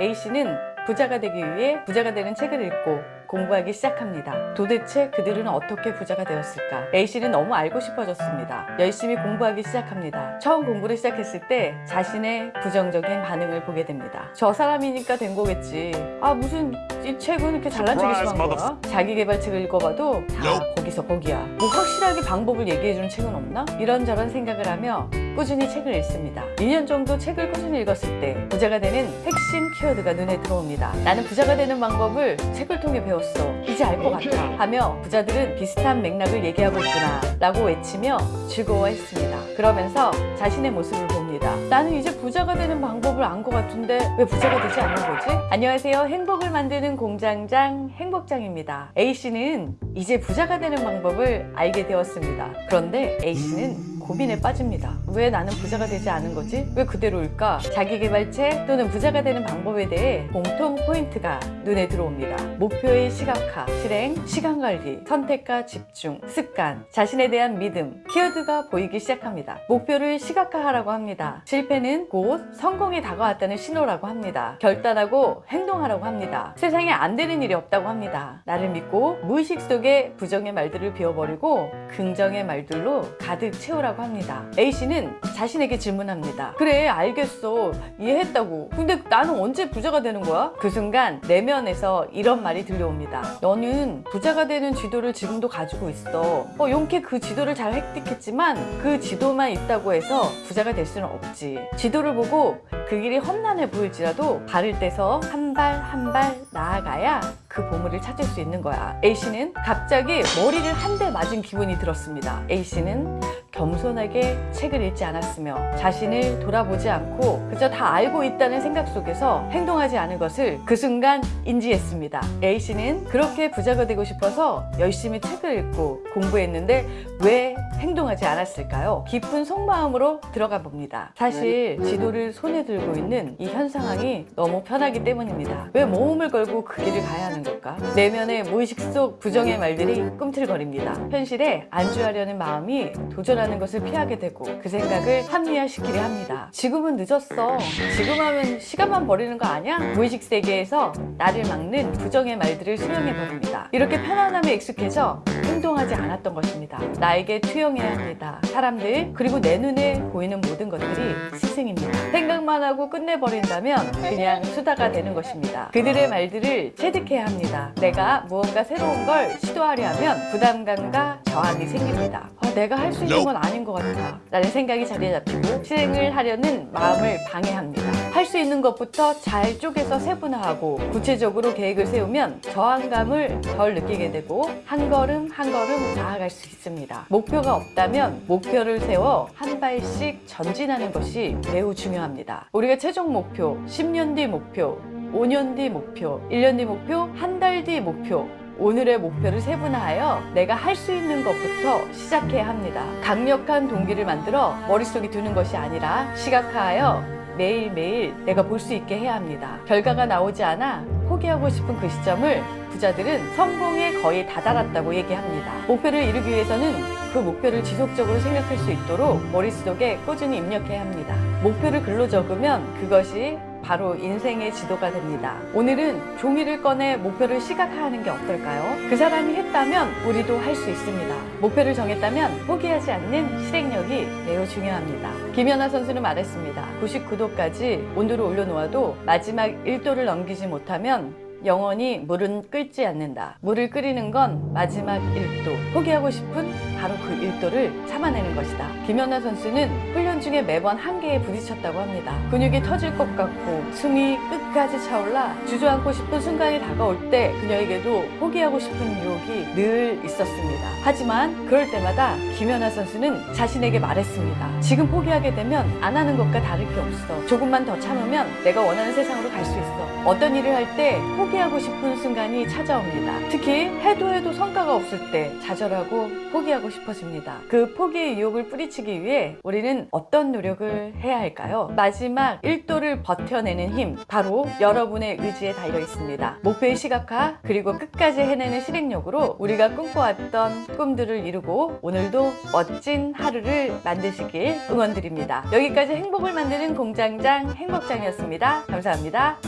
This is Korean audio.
A씨는 부자가 되기 위해 부자가 되는 책을 읽고 공부하기 시작합니다. 도대체 그들은 어떻게 부자가 되었을까? A씨는 너무 알고 싶어졌습니다. 열심히 공부하기 시작합니다. 처음 공부를 시작했을 때 자신의 부정적인 반응을 보게 됩니다. 저 사람이니까 된 거겠지. 아 무슨 이 책은 이렇게 잘난 척이 심한 거야? 자기 개발책을 읽어봐도 다 거기서 거기야. 뭐 확실하게 방법을 얘기해주는 책은 없나? 이런저런 생각을 하며 꾸준히 책을 읽습니다. 2년 정도 책을 꾸준히 읽었을 때 부자가 되는 핵심 키워드가 눈에 들어옵니다. 나는 부자가 되는 방법을 책을 통해 배웠어. 이제 알 것 같아. 하며 부자들은 비슷한 맥락을 얘기하고 있구나 라고 외치며 즐거워했습니다. 그러면서 자신의 모습을 봅니다. 나는 이제 부자가 되는 방법을 안 것 같은데 왜 부자가 되지 않는 거지? 안녕하세요. 행복을 만드는 공장장 행복장입니다. A씨는 이제 부자가 되는 방법을 알게 되었습니다. 그런데 A씨는 고민에 빠집니다. 왜 나는 부자가 되지 않은 거지? 왜 그대로일까? 자기개발책 또는 부자가 되는 방법에 대해 공통 포인트가 눈에 들어옵니다. 목표의 시각화, 실행, 시간관리, 선택과 집중, 습관, 자신에 대한 믿음, 키워드가 보이기 시작합니다. 목표를 시각화하라고 합니다. 실패는 곧 성공에 다가왔다는 신호라고 합니다. 결단하고 행동하라고 합니다. 세상에 안 되는 일이 없다고 합니다. 나를 믿고 무의식 속에 부정의 말들을 비워버리고 긍정의 말들로 가득 채우라고 합니다. A씨는 자신에게 질문합니다. 그래 알겠어 이해했다고 근데 나는 언제 부자가 되는 거야? 그 순간 내면에서 이런 말이 들려옵니다. 너는 부자가 되는 지도를 지금도 가지고 있어. 어, 용케 그 지도를 잘 획득했지만 그 지도만 있다고 해서 부자가 될 수는 없지. 지도를 보고 그 길이 험난해 보일지라도 발을 떼서 한 발 한 발 나아가야 그 보물을 찾을 수 있는 거야. A씨는 갑자기 머리를 한 대 맞은 기분이 들었습니다. A씨는 겸손하게 책을 읽지 않았으며 자신을 돌아보지 않고 그저 다 알고 있다는 생각 속에서 행동하지 않은 것을 그 순간 인지했습니다. A씨는 그렇게 부자가 되고 싶어서 열심히 책을 읽고 공부했는데 왜 행동하지 않았을까요? 깊은 속마음으로 들어가 봅니다. 사실 지도를 손에 들고 있는 이 현 상황이 너무 편하기 때문입니다. 왜 모험을 걸고 그 길을 가야 하는 걸까? 내면의 무의식 속 부정의 말들이 꿈틀거립니다. 현실에 안주하려는 마음이 도전하는 것을 피하게 되고 그 생각을 합리화시키려 합니다. 지금은 늦었어. 지금 하면 시간만 버리는 거 아니야? 무의식 세계에서 나를 막는 부정의 말들을 수용해 버립니다. 이렇게 편안함에 익숙해져 행동하지 않았던 것입니다. 나에게 투영해야 합니다. 사람들 그리고 내 눈에 보이는 모든 것들이 스승입니다. 생각만 하고 끝내버린다면 그냥 수다가 되는 것입니다. 그들의 말들을 체득해야 합니다. 내가 무언가 새로운 걸 시도하려 하면 부담감과 저항이 생깁니다. 어, 내가 할 수 있는 건 아닌 것 같아 라는 생각이 자리에 잡히고 실행을 하려는 마음을 방해합니다. 할 수 있는 것부터 잘 쪼개서 세분화하고 구체적으로 계획을 세우면 저항감을 덜 느끼게 되고 한 걸음 한 걸음 나아갈 수 있습니다. 목표가 없다면 목표를 세워 한 발씩 전진하는 것이 매우 중요합니다. 우리가 최종 목표, 10년 뒤 목표, 5년 뒤 목표, 1년 뒤 목표, 한 달 뒤 목표 오늘의 목표를 세분화하여 내가 할 수 있는 것부터 시작해야 합니다. 강력한 동기를 만들어 머릿속에 두는 것이 아니라 시각화하여 매일매일 내가 볼 수 있게 해야 합니다. 결과가 나오지 않아 포기하고 싶은 그 시점을 부자들은 성공에 거의 다다랐다고 얘기합니다. 목표를 이루기 위해서는 그 목표를 지속적으로 생각할 수 있도록 머릿속에 꾸준히 입력해야 합니다. 목표를 글로 적으면 그것이 바로 인생의 지도가 됩니다. 오늘은 종이를 꺼내 목표를 시각화하는 게 어떨까요? 그 사람이 했다면 우리도 할 수 있습니다. 목표를 정했다면 포기하지 않는 실행력이 매우 중요합니다. 김연아 선수는 말했습니다. 99도까지 온도를 올려놓아도 마지막 1도를 넘기지 못하면 영원히 물은 끓지 않는다. 물을 끓이는 건 마지막 1도. 포기하고 싶은 바로 그 1도를 참아내는 것이다. 김연아 선수는 훈련 중에 매번 한계에 부딪혔다고 합니다. 근육이 터질 것 같고 숨이 끝까지 차올라 주저앉고 싶은 순간이 다가올 때 그녀에게도 포기하고 싶은 유혹이 늘 있었습니다. 하지만 그럴 때마다 김연아 선수는 자신에게 말했습니다. 지금 포기하게 되면 안 하는 것과 다를 게 없어. 조금만 더 참으면 내가 원하는 세상으로 갈 수 있어. 어떤 일을 할 때 포기하고 싶은 순간이 찾아옵니다. 특히 해도 해도 성과가 없을 때 좌절하고 포기하고 싶어집니다. 그 포기의 유혹을 뿌리치기 위해 우리는 어떤 노력을 해야 할까요? 마지막 1도를 버텨내는 힘, 바로 여러분의 의지에 달려 있습니다. 목표의 시각화, 그리고 끝까지 해내는 실행력으로 우리가 꿈꿔왔던 꿈들을 이루고 오늘도 멋진 하루를 만드시길 응원드립니다. 여기까지 행복을 만드는 공장장 행복장이었습니다. 감사합니다.